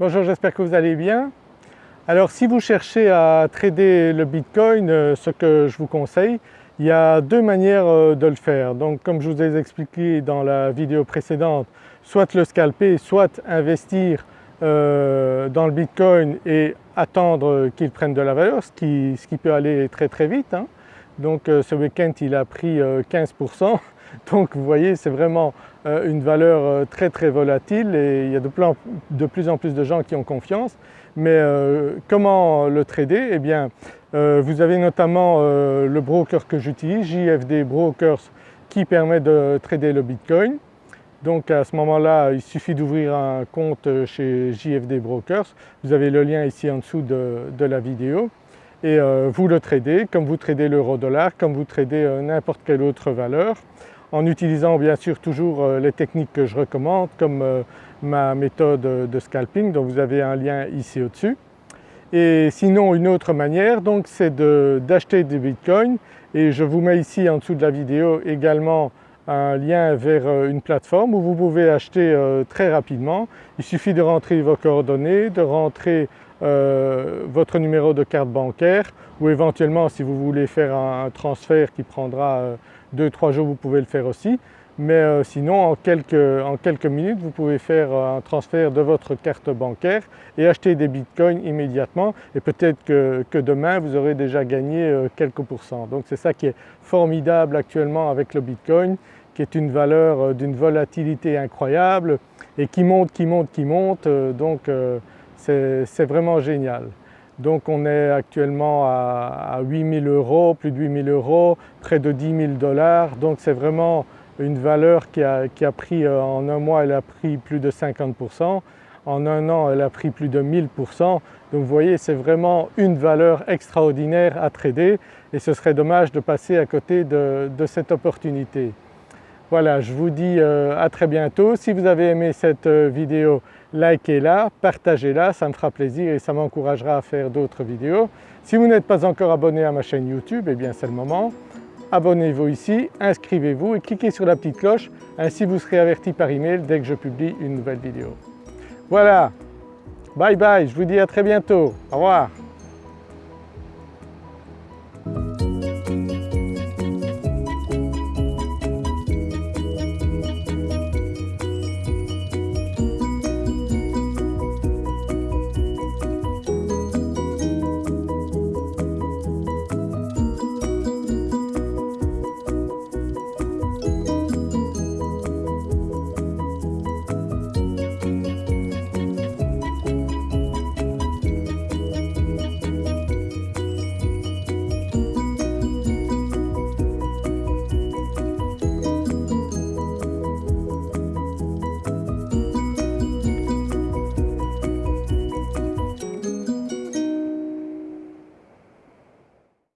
Bonjour, j'espère que vous allez bien. Alors si vous cherchez à trader le Bitcoin, euh, ce que je vous conseille, il y a deux manières euh, de le faire. Donc comme je vous ai expliqué dans la vidéo précédente, soit le scalper, soit investir euh, dans le Bitcoin et attendre qu'il prenne de la valeur, ce qui, peut aller très très vite. Hein. Donc ce week-end il a pris 15%, donc vous voyez c'est vraiment une valeur très très volatile et il y a de plus en plus de gens qui ont confiance. Mais euh, comment le trader? Eh bien euh, vous avez notamment euh, le broker que j'utilise, JFD Brokers, qui permet de trader le Bitcoin. Donc à ce moment-là, il suffit d'ouvrir un compte chez JFD Brokers. Vous avez le lien ici en dessous de, la vidéo et vous le tradez comme vous tradez l'euro-dollar, comme vous tradez n'importe quelle autre valeur en utilisant bien sûr toujours les techniques que je recommande comme ma méthode de scalping dont vous avez un lien ici au-dessus. Et sinon une autre manière donc c'est d'acheter des bitcoins et je vous mets ici en dessous de la vidéo également un lien vers euh, une plateforme où vous pouvez acheter euh, très rapidement. Il suffit de rentrer vos coordonnées, de rentrer euh, votre numéro de carte bancaire ou éventuellement si vous voulez faire un, transfert qui prendra 2-3 jours vous pouvez le faire aussi mais euh, sinon en quelques, minutes vous pouvez faire euh, un transfert de votre carte bancaire et acheter des bitcoins immédiatement et peut-être que, demain vous aurez déjà gagné euh, quelques pourcents. Donc c'est ça qui est formidable actuellement avec le bitcoin qui est une valeur d'une volatilité incroyable et qui monte, qui monte, qui monte donc c'est vraiment génial. Donc on est actuellement à, à 8000 euros, plus de 8000 euros, près de 10 000 dollars donc c'est vraiment une valeur qui a, pris euh, en un mois elle a pris plus de 50%, en un an elle a pris plus de 1000%. Donc vous voyez c'est vraiment une valeur extraordinaire à trader et ce serait dommage de passer à côté de, cette opportunité. Voilà, je vous dis euh, à très bientôt. Si vous avez aimé cette euh, vidéo, likez-la, partagez-la, ça me fera plaisir et ça m'encouragera à faire d'autres vidéos. Si vous n'êtes pas encore abonné à ma chaîne YouTube, eh bien c'est le moment abonnez-vous ici, inscrivez-vous et cliquez sur la petite cloche, ainsi vous serez averti par email dès que je publie une nouvelle vidéo. Voilà, bye bye, je vous dis à très bientôt, au revoir.